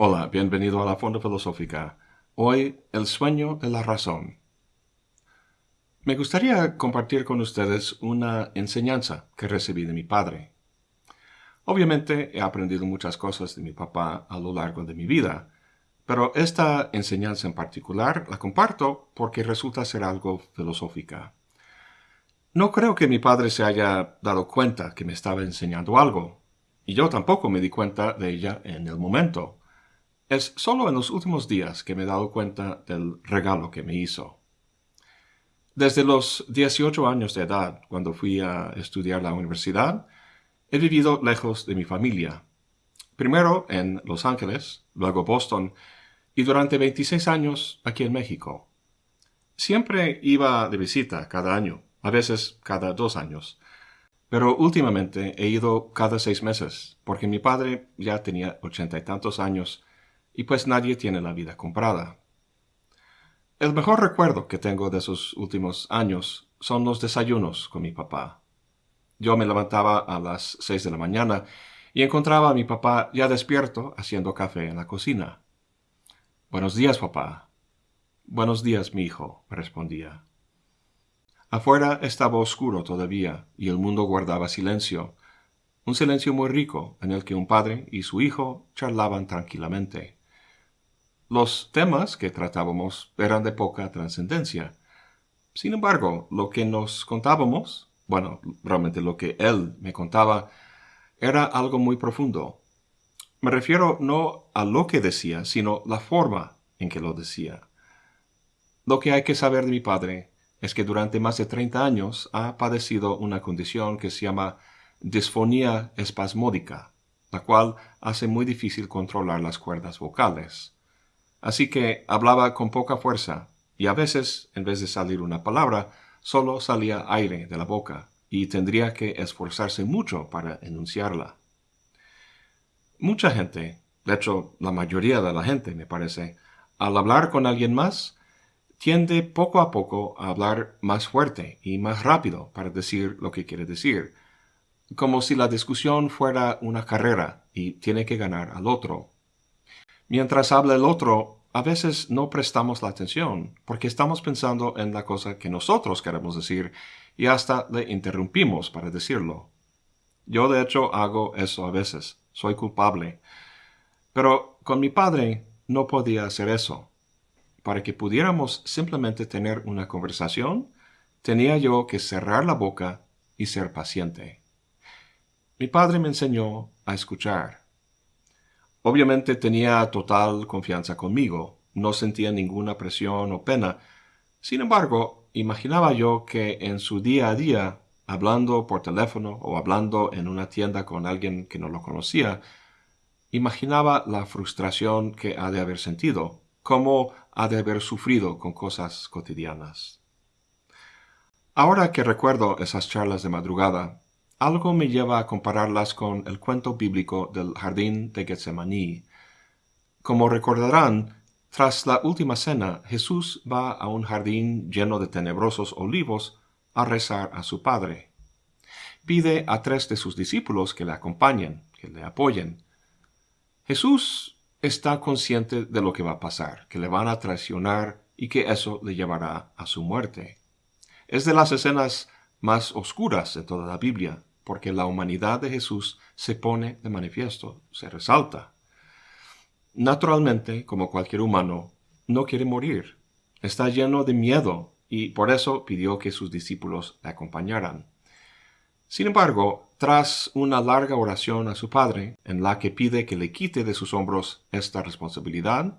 Hola, bienvenido a la Fonda Filosófica. Hoy, el sueño de la razón. Me gustaría compartir con ustedes una enseñanza que recibí de mi padre. Obviamente he aprendido muchas cosas de mi papá a lo largo de mi vida, pero esta enseñanza en particular la comparto porque resulta ser algo filosófica. No creo que mi padre se haya dado cuenta que me estaba enseñando algo, y yo tampoco me di cuenta de ella en el momento. Es solo en los últimos días que me he dado cuenta del regalo que me hizo. Desde los 18 años de edad, cuando fui a estudiar la universidad, he vivido lejos de mi familia. Primero en Los Ángeles, luego Boston, y durante 26 años aquí en México. Siempre iba de visita cada año, a veces cada dos años, pero últimamente he ido cada seis meses, porque mi padre ya tenía ochenta y tantos años y pues nadie tiene la vida comprada. El mejor recuerdo que tengo de esos últimos años son los desayunos con mi papá. Yo me levantaba a las seis de la mañana y encontraba a mi papá ya despierto haciendo café en la cocina. Buenos días, papá. Buenos días, mi hijo, respondía. Afuera estaba oscuro todavía y el mundo guardaba silencio, un silencio muy rico en el que un padre y su hijo charlaban tranquilamente. Los temas que tratábamos eran de poca trascendencia. Sin embargo, lo que nos contábamos, bueno, realmente lo que él me contaba, era algo muy profundo. Me refiero no a lo que decía, sino la forma en que lo decía. Lo que hay que saber de mi padre es que durante más de 30 años ha padecido una condición que se llama disfonía espasmódica, la cual hace muy difícil controlar las cuerdas vocales. Así que hablaba con poca fuerza, y a veces, en vez de salir una palabra, solo salía aire de la boca, y tendría que esforzarse mucho para enunciarla. Mucha gente, de hecho la mayoría de la gente me parece, al hablar con alguien más, tiende poco a poco a hablar más fuerte y más rápido para decir lo que quiere decir, como si la discusión fuera una carrera y tiene que ganar al otro. Mientras habla el otro, a veces no prestamos la atención porque estamos pensando en la cosa que nosotros queremos decir y hasta le interrumpimos para decirlo. Yo de hecho hago eso a veces, soy culpable. Pero con mi padre no podía hacer eso. Para que pudiéramos simplemente tener una conversación, tenía yo que cerrar la boca y ser paciente. Mi padre me enseñó a escuchar. Obviamente tenía total confianza conmigo, no sentía ninguna presión o pena. Sin embargo, imaginaba yo que en su día a día, hablando por teléfono o hablando en una tienda con alguien que no lo conocía, imaginaba la frustración que ha de haber sentido, cómo ha de haber sufrido con cosas cotidianas. Ahora que recuerdo esas charlas de madrugada, algo me lleva a compararlas con el cuento bíblico del jardín de Getsemaní. Como recordarán, tras la última cena, Jesús va a un jardín lleno de tenebrosos olivos a rezar a su Padre. Pide a tres de sus discípulos que le acompañen, que le apoyen. Jesús está consciente de lo que va a pasar, que le van a traicionar y que eso le llevará a su muerte. Es de las escenas más oscuras de toda la Biblia, porque la humanidad de Jesús se pone de manifiesto, se resalta. Naturalmente, como cualquier humano, no quiere morir. Está lleno de miedo y por eso pidió que sus discípulos le acompañaran. Sin embargo, tras una larga oración a su Padre, en la que pide que le quite de sus hombros esta responsabilidad,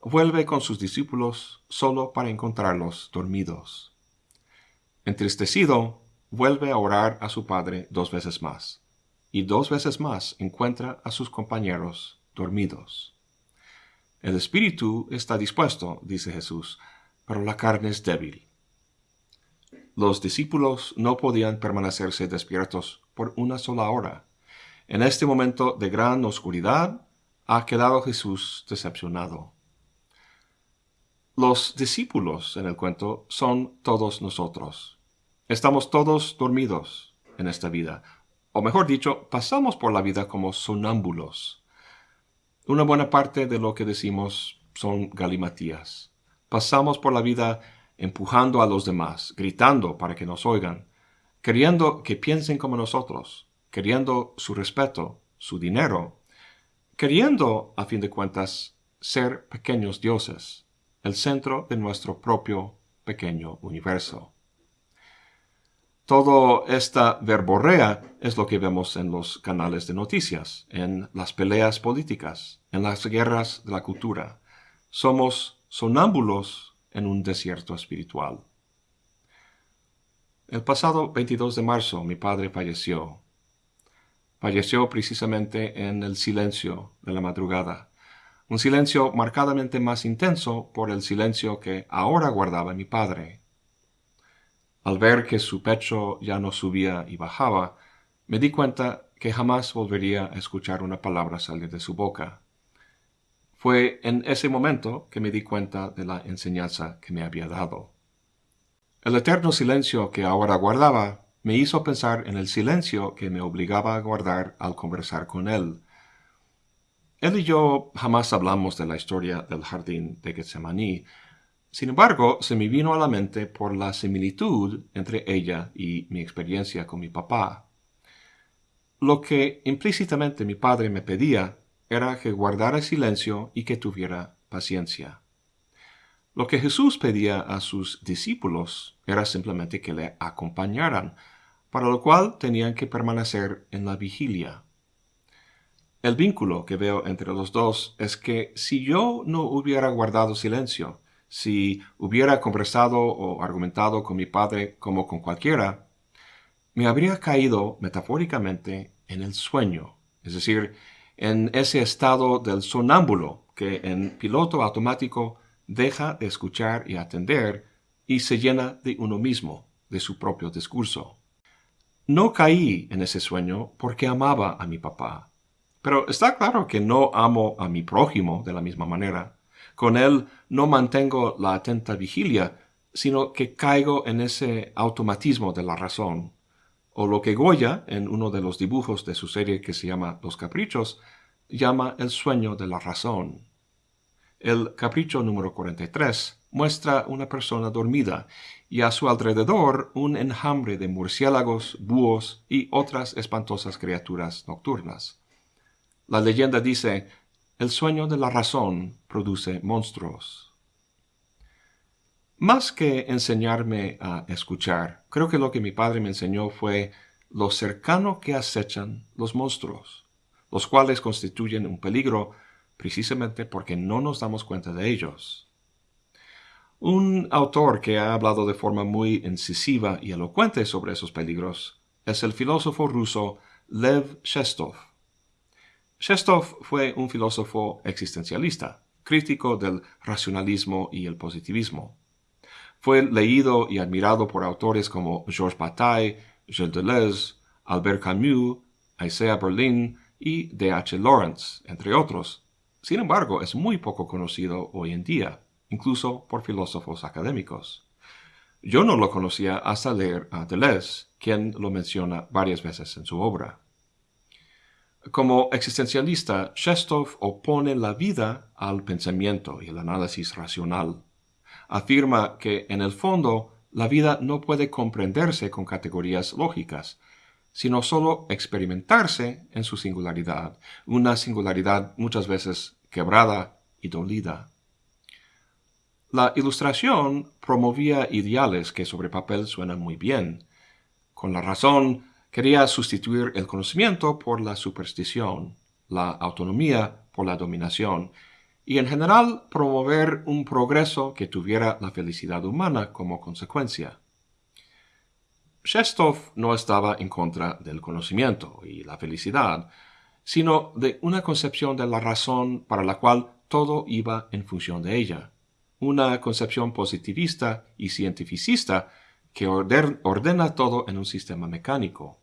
vuelve con sus discípulos solo para encontrarlos dormidos. Entristecido, vuelve a orar a su padre dos veces más, y dos veces más encuentra a sus compañeros dormidos. El espíritu está dispuesto, dice Jesús, pero la carne es débil. Los discípulos no podían permanecerse despiertos por una sola hora. En este momento de gran oscuridad ha quedado Jesús decepcionado. Los discípulos en el cuento son todos nosotros. Estamos todos dormidos en esta vida, o mejor dicho, pasamos por la vida como sonámbulos. Una buena parte de lo que decimos son galimatías. Pasamos por la vida empujando a los demás, gritando para que nos oigan, queriendo que piensen como nosotros, queriendo su respeto, su dinero, queriendo, a fin de cuentas, ser pequeños dioses, el centro de nuestro propio pequeño universo. Todo esta verborrea es lo que vemos en los canales de noticias, en las peleas políticas, en las guerras de la cultura. Somos sonámbulos en un desierto espiritual. El pasado 22 de marzo mi padre falleció. Falleció precisamente en el silencio de la madrugada, un silencio marcadamente más intenso por el silencio que ahora guardaba mi padre. Al ver que su pecho ya no subía y bajaba, me di cuenta que jamás volvería a escuchar una palabra salir de su boca. Fue en ese momento que me di cuenta de la enseñanza que me había dado. El eterno silencio que ahora guardaba me hizo pensar en el silencio que me obligaba a guardar al conversar con él. Él y yo jamás hablamos de la historia del jardín de Getsemaní, sin embargo, se me vino a la mente por la similitud entre ella y mi experiencia con mi papá. Lo que implícitamente mi padre me pedía era que guardara silencio y que tuviera paciencia. Lo que Jesús pedía a sus discípulos era simplemente que le acompañaran, para lo cual tenían que permanecer en la vigilia. El vínculo que veo entre los dos es que si yo no hubiera guardado silencio, si hubiera conversado o argumentado con mi padre como con cualquiera, me habría caído metafóricamente en el sueño, es decir, en ese estado del sonámbulo que en piloto automático deja de escuchar y atender y se llena de uno mismo, de su propio discurso. No caí en ese sueño porque amaba a mi papá, pero está claro que no amo a mi prójimo de la misma manera. Con él no mantengo la atenta vigilia, sino que caigo en ese automatismo de la razón. O lo que Goya, en uno de los dibujos de su serie que se llama Los Caprichos, llama el sueño de la razón. El capricho número 43 muestra una persona dormida y a su alrededor un enjambre de murciélagos, búhos y otras espantosas criaturas nocturnas. La leyenda dice el sueño de la razón produce monstruos. Más que enseñarme a escuchar, creo que lo que mi padre me enseñó fue lo cercano que acechan los monstruos, los cuales constituyen un peligro precisamente porque no nos damos cuenta de ellos. Un autor que ha hablado de forma muy incisiva y elocuente sobre esos peligros es el filósofo ruso Lev Shestov. Shestov fue un filósofo existencialista, crítico del racionalismo y el positivismo. Fue leído y admirado por autores como Georges Bataille, Gilles Deleuze, Albert Camus, Isaiah Berlin y D. H. Lawrence, entre otros. Sin embargo, es muy poco conocido hoy en día, incluso por filósofos académicos. Yo no lo conocía hasta leer a Deleuze, quien lo menciona varias veces en su obra. Como existencialista, Shestov opone la vida al pensamiento y el análisis racional. Afirma que, en el fondo, la vida no puede comprenderse con categorías lógicas, sino solo experimentarse en su singularidad, una singularidad muchas veces quebrada y dolida. La ilustración promovía ideales que sobre papel suenan muy bien. Con la razón, Quería sustituir el conocimiento por la superstición, la autonomía por la dominación, y en general promover un progreso que tuviera la felicidad humana como consecuencia. Shestov no estaba en contra del conocimiento y la felicidad, sino de una concepción de la razón para la cual todo iba en función de ella, una concepción positivista y cientificista que ordena todo en un sistema mecánico.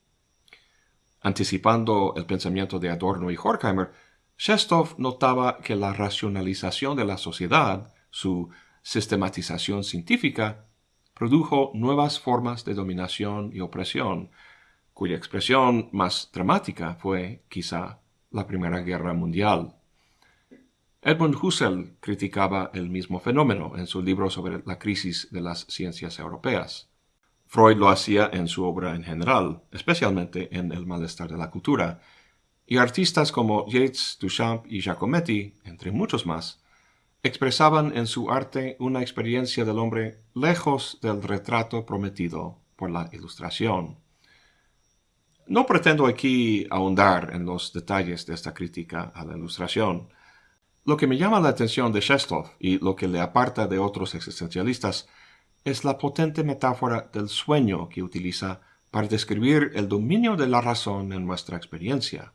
Anticipando el pensamiento de Adorno y Horkheimer, Shestov notaba que la racionalización de la sociedad, su sistematización científica, produjo nuevas formas de dominación y opresión, cuya expresión más dramática fue, quizá, la Primera Guerra Mundial. Edmund Husserl criticaba el mismo fenómeno en su libro sobre la crisis de las ciencias europeas. Freud lo hacía en su obra en general, especialmente en El malestar de la cultura, y artistas como Yeats, Duchamp y Giacometti, entre muchos más, expresaban en su arte una experiencia del hombre lejos del retrato prometido por la ilustración. No pretendo aquí ahondar en los detalles de esta crítica a la ilustración. Lo que me llama la atención de Shestov y lo que le aparta de otros existencialistas es la potente metáfora del sueño que utiliza para describir el dominio de la razón en nuestra experiencia.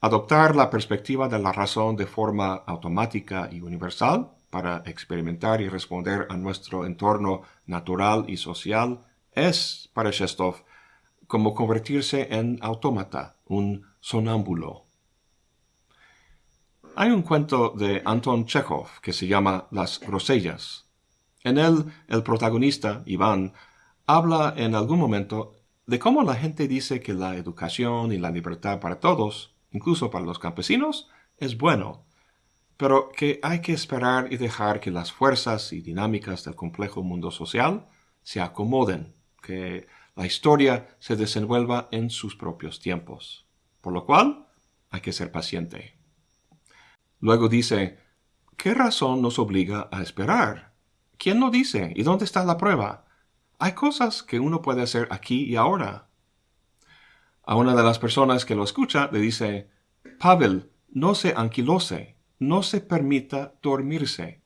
Adoptar la perspectiva de la razón de forma automática y universal para experimentar y responder a nuestro entorno natural y social es, para Shestov, como convertirse en autómata, un sonámbulo. Hay un cuento de Anton Chekhov que se llama Las grosellas, en él, el protagonista, Iván, habla en algún momento de cómo la gente dice que la educación y la libertad para todos, incluso para los campesinos, es bueno, pero que hay que esperar y dejar que las fuerzas y dinámicas del complejo mundo social se acomoden, que la historia se desenvuelva en sus propios tiempos, por lo cual hay que ser paciente. Luego dice, ¿qué razón nos obliga a esperar? ¿Quién lo dice? ¿Y dónde está la prueba? Hay cosas que uno puede hacer aquí y ahora. A una de las personas que lo escucha le dice, Pavel, no se anquilose, no se permita dormirse.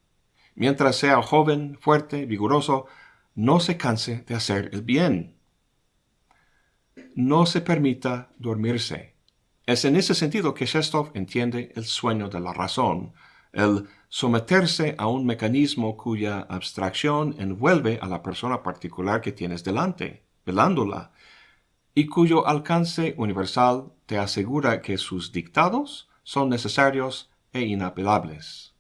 Mientras sea joven, fuerte, vigoroso, no se canse de hacer el bien. No se permita dormirse. Es en ese sentido que Shestov entiende el sueño de la razón, el someterse a un mecanismo cuya abstracción envuelve a la persona particular que tienes delante, velándola, y cuyo alcance universal te asegura que sus dictados son necesarios e inapelables.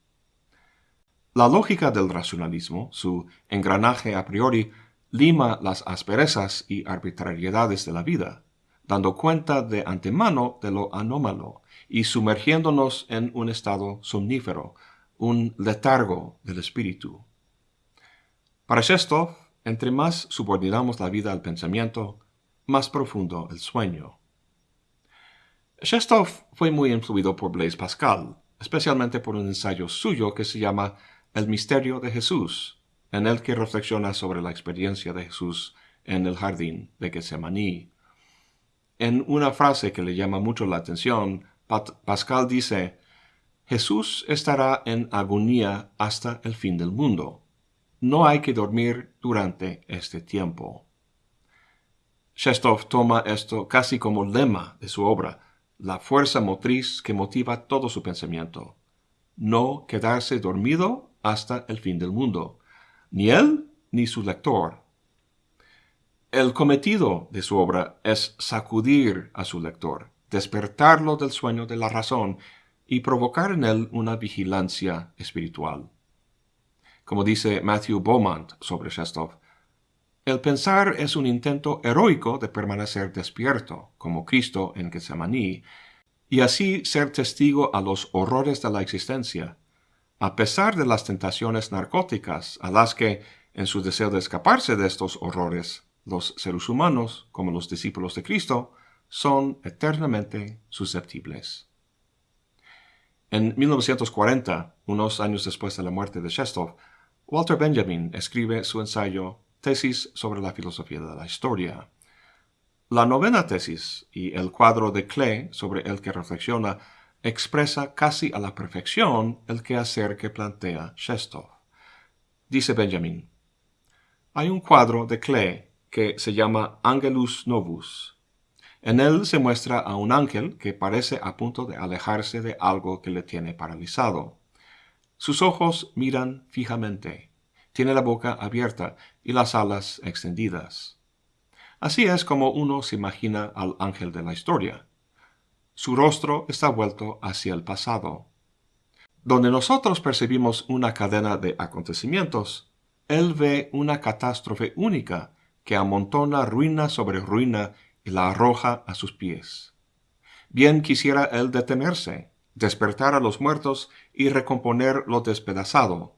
La lógica del racionalismo, su engranaje a priori, lima las asperezas y arbitrariedades de la vida, dando cuenta de antemano de lo anómalo y sumergiéndonos en un estado somnífero, un letargo del espíritu. Para Shestov, entre más subordinamos la vida al pensamiento, más profundo el sueño. Shestov fue muy influido por Blaise Pascal, especialmente por un ensayo suyo que se llama El misterio de Jesús, en el que reflexiona sobre la experiencia de Jesús en el jardín de Getsemaní. En una frase que le llama mucho la atención, Pascal dice, Jesús estará en agonía hasta el fin del mundo. No hay que dormir durante este tiempo. Shestov toma esto casi como lema de su obra, la fuerza motriz que motiva todo su pensamiento. No quedarse dormido hasta el fin del mundo, ni él ni su lector. El cometido de su obra es sacudir a su lector, despertarlo del sueño de la razón y provocar en él una vigilancia espiritual. Como dice Matthew Beaumont sobre Shestov, el pensar es un intento heroico de permanecer despierto, como Cristo en Getsemaní, y así ser testigo a los horrores de la existencia, a pesar de las tentaciones narcóticas a las que, en su deseo de escaparse de estos horrores, los seres humanos, como los discípulos de Cristo, son eternamente susceptibles. En 1940, unos años después de la muerte de Shestov, Walter Benjamin escribe su ensayo Tesis sobre la filosofía de la historia. La novena tesis y el cuadro de Klee sobre el que reflexiona expresa casi a la perfección el quehacer que plantea Shestov. Dice Benjamin, hay un cuadro de Klee que se llama Angelus Novus, en él se muestra a un ángel que parece a punto de alejarse de algo que le tiene paralizado. Sus ojos miran fijamente, tiene la boca abierta y las alas extendidas. Así es como uno se imagina al ángel de la historia. Su rostro está vuelto hacia el pasado. Donde nosotros percibimos una cadena de acontecimientos, él ve una catástrofe única que amontona ruina sobre ruina y la arroja a sus pies. Bien quisiera él detenerse, despertar a los muertos y recomponer lo despedazado.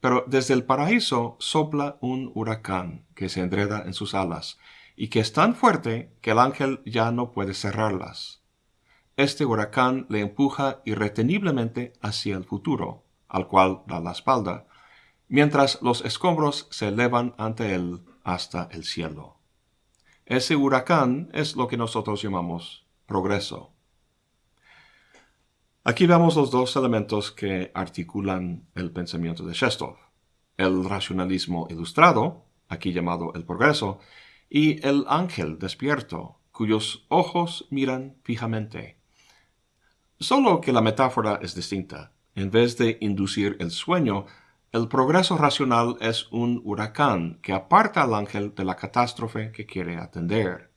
Pero desde el paraíso sopla un huracán que se enreda en sus alas y que es tan fuerte que el ángel ya no puede cerrarlas. Este huracán le empuja irreteniblemente hacia el futuro, al cual da la espalda, mientras los escombros se elevan ante él hasta el cielo. Ese huracán es lo que nosotros llamamos progreso. Aquí vemos los dos elementos que articulan el pensamiento de Shestov. El racionalismo ilustrado, aquí llamado el progreso, y el ángel despierto, cuyos ojos miran fijamente. Solo que la metáfora es distinta. En vez de inducir el sueño, el progreso racional es un huracán que aparta al ángel de la catástrofe que quiere atender.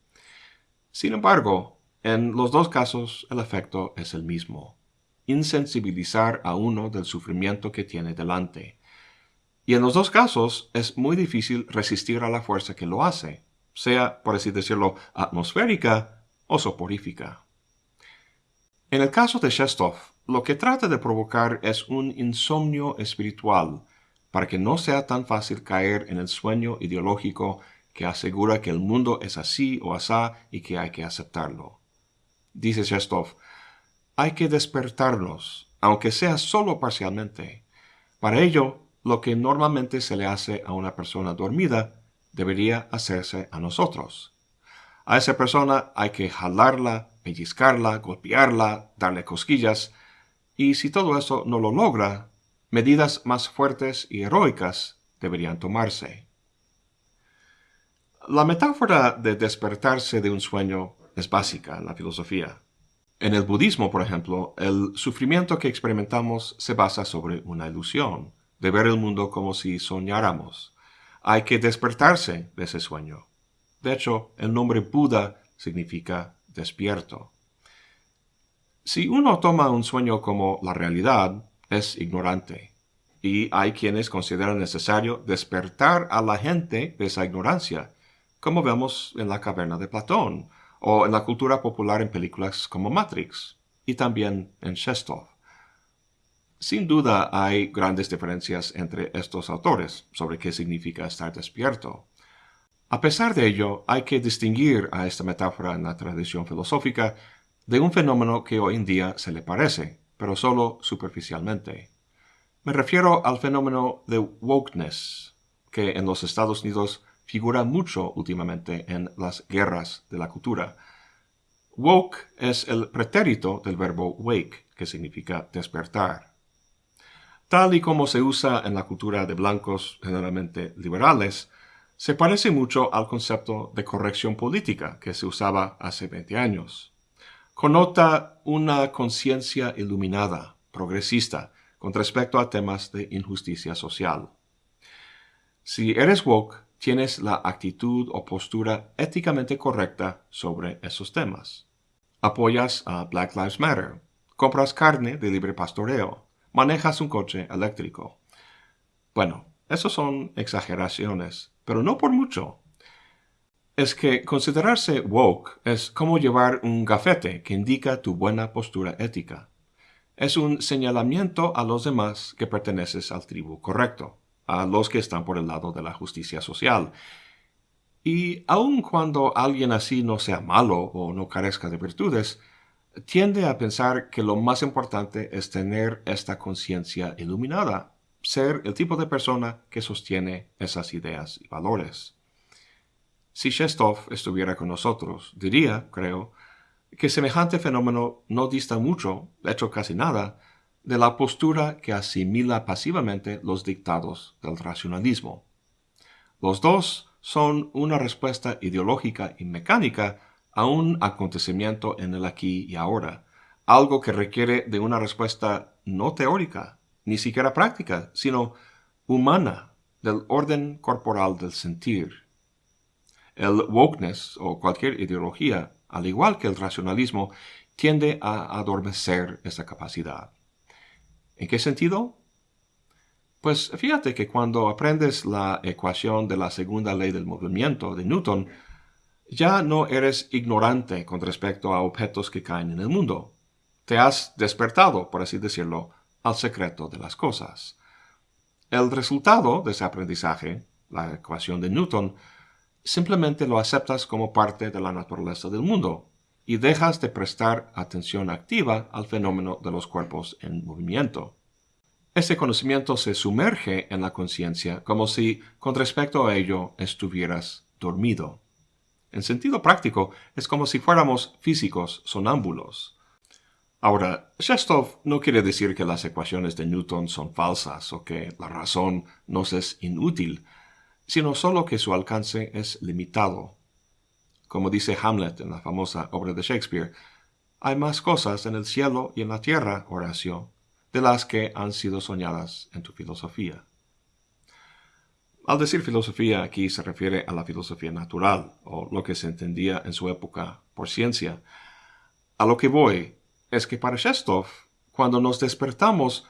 Sin embargo, en los dos casos el efecto es el mismo insensibilizar a uno del sufrimiento que tiene delante. Y en los dos casos es muy difícil resistir a la fuerza que lo hace, sea, por así decirlo, atmosférica o soporífica. En el caso de Shestov, lo que trata de provocar es un insomnio espiritual, para que no sea tan fácil caer en el sueño ideológico que asegura que el mundo es así o asá y que hay que aceptarlo. Dice Shestov, hay que despertarlos, aunque sea solo parcialmente. Para ello, lo que normalmente se le hace a una persona dormida debería hacerse a nosotros. A esa persona hay que jalarla, pellizcarla, golpearla, darle cosquillas, y si todo eso no lo logra, medidas más fuertes y heroicas deberían tomarse. La metáfora de despertarse de un sueño es básica en la filosofía. En el budismo, por ejemplo, el sufrimiento que experimentamos se basa sobre una ilusión, de ver el mundo como si soñáramos. Hay que despertarse de ese sueño. De hecho, el nombre Buda significa despierto. Si uno toma un sueño como la realidad, es ignorante. Y hay quienes consideran necesario despertar a la gente de esa ignorancia, como vemos en la caverna de Platón, o en la cultura popular en películas como Matrix y también en Shestov. Sin duda hay grandes diferencias entre estos autores sobre qué significa estar despierto. A pesar de ello, hay que distinguir a esta metáfora en la tradición filosófica de un fenómeno que hoy en día se le parece, pero solo superficialmente. Me refiero al fenómeno de wokeness, que en los Estados Unidos figura mucho últimamente en las guerras de la cultura. Woke es el pretérito del verbo wake, que significa despertar. Tal y como se usa en la cultura de blancos generalmente liberales, se parece mucho al concepto de corrección política que se usaba hace 20 años. Conota una conciencia iluminada, progresista, con respecto a temas de injusticia social. Si eres woke, tienes la actitud o postura éticamente correcta sobre esos temas. Apoyas a Black Lives Matter, compras carne de libre pastoreo, manejas un coche eléctrico. Bueno, eso son exageraciones, pero no por mucho. Es que considerarse woke es como llevar un gafete que indica tu buena postura ética. Es un señalamiento a los demás que perteneces al tribu correcto a los que están por el lado de la justicia social. Y aun cuando alguien así no sea malo o no carezca de virtudes, tiende a pensar que lo más importante es tener esta conciencia iluminada, ser el tipo de persona que sostiene esas ideas y valores. Si Shestov estuviera con nosotros, diría, creo, que semejante fenómeno no dista mucho, de hecho casi nada, de la postura que asimila pasivamente los dictados del racionalismo. Los dos son una respuesta ideológica y mecánica a un acontecimiento en el aquí y ahora, algo que requiere de una respuesta no teórica, ni siquiera práctica, sino humana, del orden corporal del sentir. El wokeness o cualquier ideología, al igual que el racionalismo, tiende a adormecer esa capacidad. ¿En qué sentido? Pues fíjate que cuando aprendes la ecuación de la segunda ley del movimiento de Newton, ya no eres ignorante con respecto a objetos que caen en el mundo. Te has despertado, por así decirlo, al secreto de las cosas. El resultado de ese aprendizaje, la ecuación de Newton, simplemente lo aceptas como parte de la naturaleza del mundo y dejas de prestar atención activa al fenómeno de los cuerpos en movimiento. Ese conocimiento se sumerge en la conciencia como si con respecto a ello estuvieras dormido. En sentido práctico, es como si fuéramos físicos sonámbulos. Ahora, Shestov no quiere decir que las ecuaciones de Newton son falsas o que la razón nos es inútil, sino solo que su alcance es limitado. Como dice Hamlet en la famosa obra de Shakespeare, hay más cosas en el cielo y en la tierra, Horacio, de las que han sido soñadas en tu filosofía. Al decir filosofía aquí se refiere a la filosofía natural, o lo que se entendía en su época por ciencia. A lo que voy es que para Shestov, cuando nos despertamos,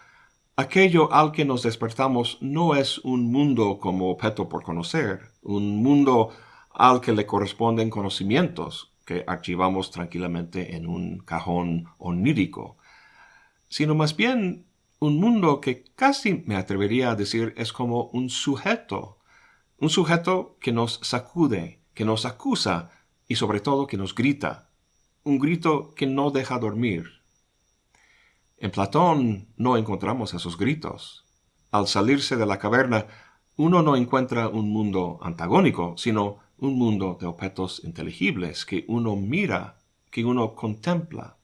aquello al que nos despertamos no es un mundo como objeto por conocer, un mundo al que le corresponden conocimientos que archivamos tranquilamente en un cajón onírico, sino más bien un mundo que casi me atrevería a decir es como un sujeto, un sujeto que nos sacude, que nos acusa y sobre todo que nos grita, un grito que no deja dormir. En Platón no encontramos esos gritos. Al salirse de la caverna, uno no encuentra un mundo antagónico, sino un mundo de objetos inteligibles que uno mira, que uno contempla.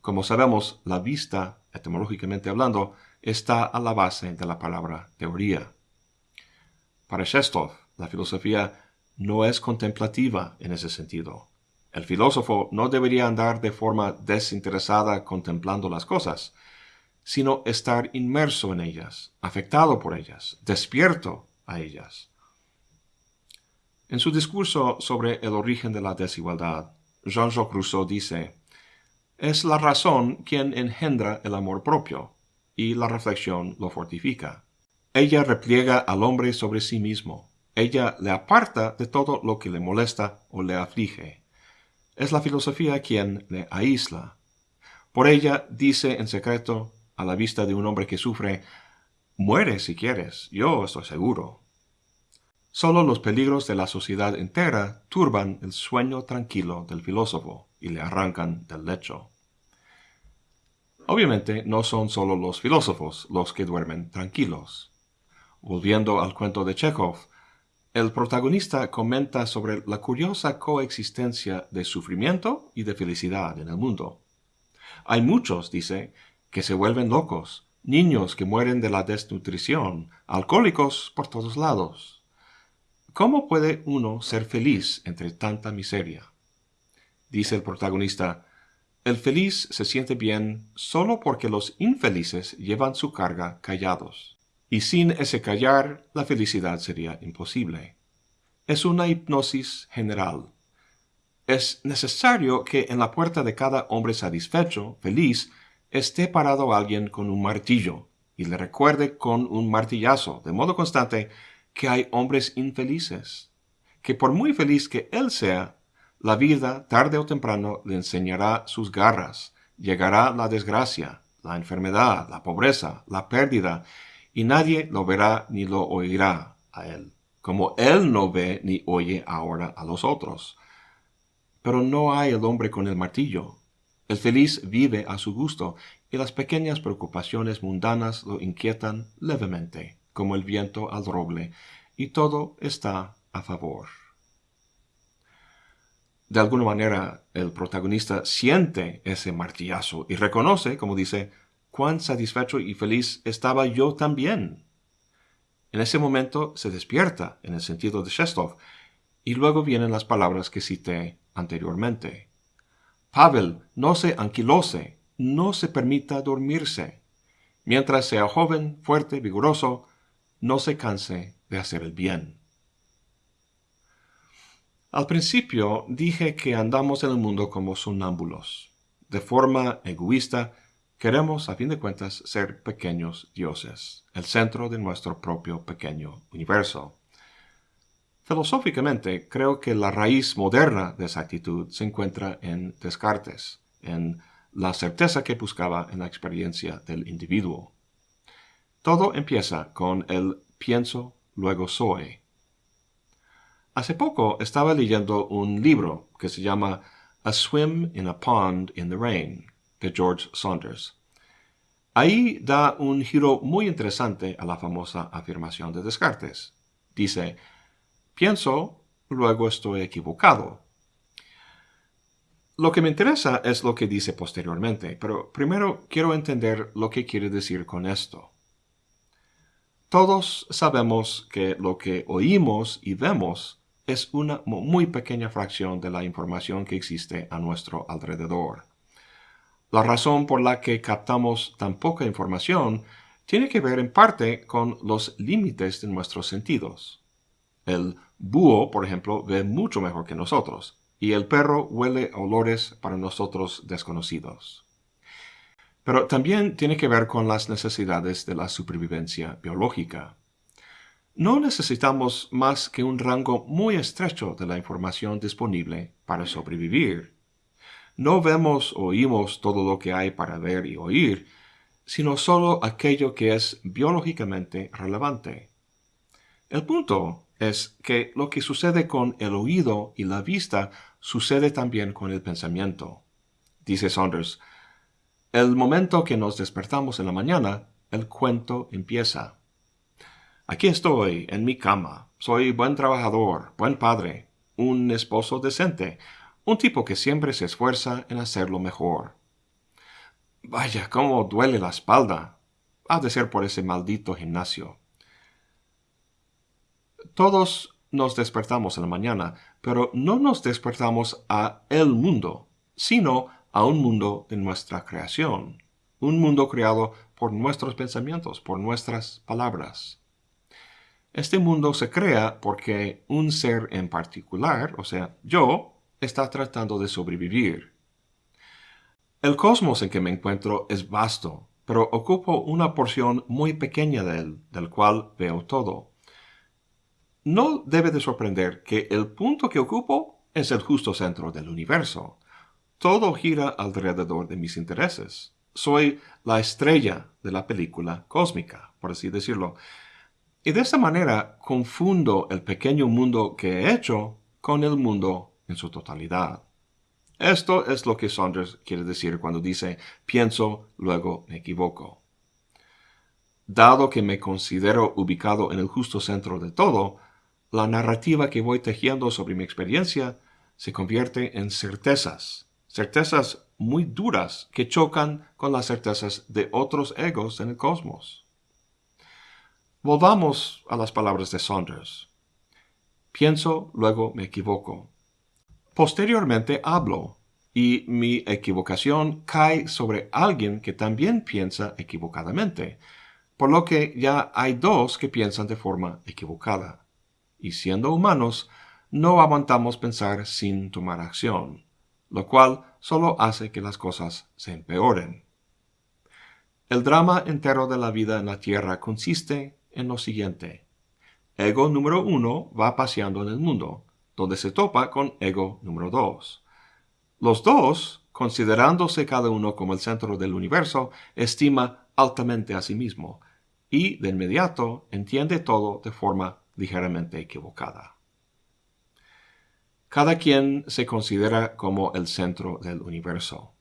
Como sabemos, la vista, etimológicamente hablando, está a la base de la palabra teoría. Para Shestov, la filosofía no es contemplativa en ese sentido. El filósofo no debería andar de forma desinteresada contemplando las cosas, sino estar inmerso en ellas, afectado por ellas, despierto a ellas. En su discurso sobre el origen de la desigualdad, Jean-Jacques Rousseau dice, es la razón quien engendra el amor propio, y la reflexión lo fortifica. Ella repliega al hombre sobre sí mismo. Ella le aparta de todo lo que le molesta o le aflige. Es la filosofía quien le aísla. Por ella dice en secreto, a la vista de un hombre que sufre, Muere si quieres, yo estoy seguro. Solo los peligros de la sociedad entera turban el sueño tranquilo del filósofo y le arrancan del lecho. Obviamente no son solo los filósofos los que duermen tranquilos. Volviendo al cuento de Chekhov, el protagonista comenta sobre la curiosa coexistencia de sufrimiento y de felicidad en el mundo. Hay muchos, dice, que se vuelven locos, niños que mueren de la desnutrición, alcohólicos por todos lados. ¿Cómo puede uno ser feliz entre tanta miseria? Dice el protagonista, el feliz se siente bien solo porque los infelices llevan su carga callados. Y sin ese callar, la felicidad sería imposible. Es una hipnosis general. Es necesario que en la puerta de cada hombre satisfecho, feliz, esté parado alguien con un martillo y le recuerde con un martillazo, de modo constante, que hay hombres infelices, que por muy feliz que él sea, la vida, tarde o temprano, le enseñará sus garras, llegará la desgracia, la enfermedad, la pobreza, la pérdida, y nadie lo verá ni lo oirá a él, como él no ve ni oye ahora a los otros. Pero no hay el hombre con el martillo. El feliz vive a su gusto, y las pequeñas preocupaciones mundanas lo inquietan levemente, como el viento al roble, y todo está a favor de alguna manera el protagonista siente ese martillazo y reconoce, como dice, cuán satisfecho y feliz estaba yo también. En ese momento se despierta, en el sentido de Shestov, y luego vienen las palabras que cité anteriormente. Pavel no se anquilose, no se permita dormirse. Mientras sea joven, fuerte, vigoroso, no se canse de hacer el bien. Al principio dije que andamos en el mundo como sonámbulos. De forma egoísta, queremos, a fin de cuentas, ser pequeños dioses, el centro de nuestro propio pequeño universo. Filosóficamente, creo que la raíz moderna de esa actitud se encuentra en Descartes, en la certeza que buscaba en la experiencia del individuo. Todo empieza con el pienso, luego soy. Hace poco estaba leyendo un libro que se llama A Swim in a Pond in the Rain, de George Saunders. Ahí da un giro muy interesante a la famosa afirmación de Descartes. Dice, pienso, luego estoy equivocado. Lo que me interesa es lo que dice posteriormente, pero primero quiero entender lo que quiere decir con esto. Todos sabemos que lo que oímos y vemos es una muy pequeña fracción de la información que existe a nuestro alrededor. La razón por la que captamos tan poca información tiene que ver en parte con los límites de nuestros sentidos. El búho, por ejemplo, ve mucho mejor que nosotros, y el perro huele olores para nosotros desconocidos. Pero también tiene que ver con las necesidades de la supervivencia biológica. No necesitamos más que un rango muy estrecho de la información disponible para sobrevivir. No vemos o oímos todo lo que hay para ver y oír, sino solo aquello que es biológicamente relevante. El punto es que lo que sucede con el oído y la vista sucede también con el pensamiento. Dice Saunders, el momento que nos despertamos en la mañana, el cuento empieza. Aquí estoy, en mi cama. Soy buen trabajador, buen padre, un esposo decente, un tipo que siempre se esfuerza en hacerlo mejor. Vaya, cómo duele la espalda. Ha de ser por ese maldito gimnasio. Todos nos despertamos en la mañana, pero no nos despertamos a el mundo, sino a un mundo de nuestra creación, un mundo creado por nuestros pensamientos, por nuestras palabras. Este mundo se crea porque un ser en particular, o sea, yo, está tratando de sobrevivir. El cosmos en que me encuentro es vasto, pero ocupo una porción muy pequeña de él, del cual veo todo. No debe de sorprender que el punto que ocupo es el justo centro del universo. Todo gira alrededor de mis intereses. Soy la estrella de la película cósmica, por así decirlo. Y de esta manera confundo el pequeño mundo que he hecho con el mundo en su totalidad. Esto es lo que Saunders quiere decir cuando dice pienso, luego me equivoco. Dado que me considero ubicado en el justo centro de todo, la narrativa que voy tejiendo sobre mi experiencia se convierte en certezas, certezas muy duras que chocan con las certezas de otros egos en el cosmos. Volvamos a las palabras de Saunders. Pienso, luego me equivoco. Posteriormente hablo, y mi equivocación cae sobre alguien que también piensa equivocadamente, por lo que ya hay dos que piensan de forma equivocada y siendo humanos, no aguantamos pensar sin tomar acción, lo cual solo hace que las cosas se empeoren. El drama entero de la vida en la Tierra consiste en lo siguiente. Ego número uno va paseando en el mundo, donde se topa con ego número dos. Los dos, considerándose cada uno como el centro del universo, estima altamente a sí mismo, y de inmediato entiende todo de forma ligeramente equivocada. Cada quien se considera como el centro del universo.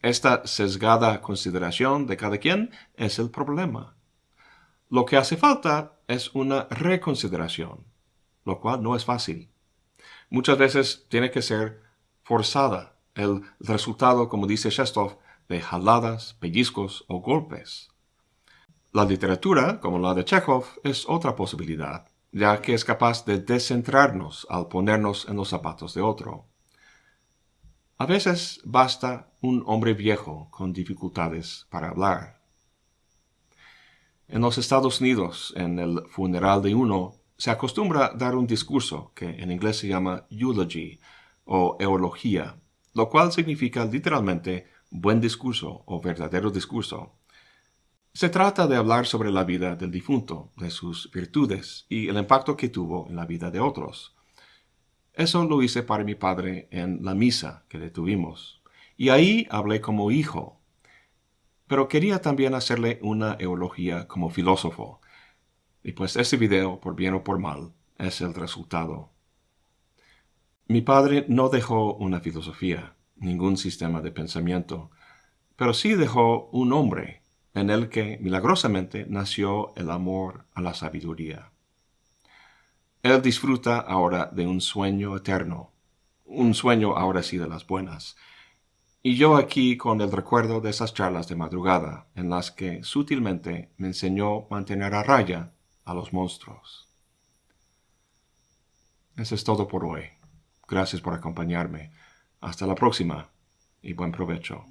Esta sesgada consideración de cada quien es el problema. Lo que hace falta es una reconsideración, lo cual no es fácil. Muchas veces tiene que ser forzada, el resultado, como dice Shestov, de jaladas, pellizcos o golpes. La literatura, como la de Chekhov, es otra posibilidad ya que es capaz de descentrarnos al ponernos en los zapatos de otro. A veces basta un hombre viejo con dificultades para hablar. En los Estados Unidos, en el funeral de uno, se acostumbra dar un discurso que en inglés se llama eulogy o eulogía, lo cual significa literalmente buen discurso o verdadero discurso. Se trata de hablar sobre la vida del difunto, de sus virtudes y el impacto que tuvo en la vida de otros. Eso lo hice para mi padre en la misa que le tuvimos, y ahí hablé como hijo. Pero quería también hacerle una eulogía como filósofo. Y pues este video, por bien o por mal, es el resultado. Mi padre no dejó una filosofía, ningún sistema de pensamiento, pero sí dejó un hombre en el que milagrosamente nació el amor a la sabiduría. Él disfruta ahora de un sueño eterno, un sueño ahora sí de las buenas, y yo aquí con el recuerdo de esas charlas de madrugada en las que sutilmente me enseñó mantener a raya a los monstruos. Eso es todo por hoy. Gracias por acompañarme. Hasta la próxima y buen provecho.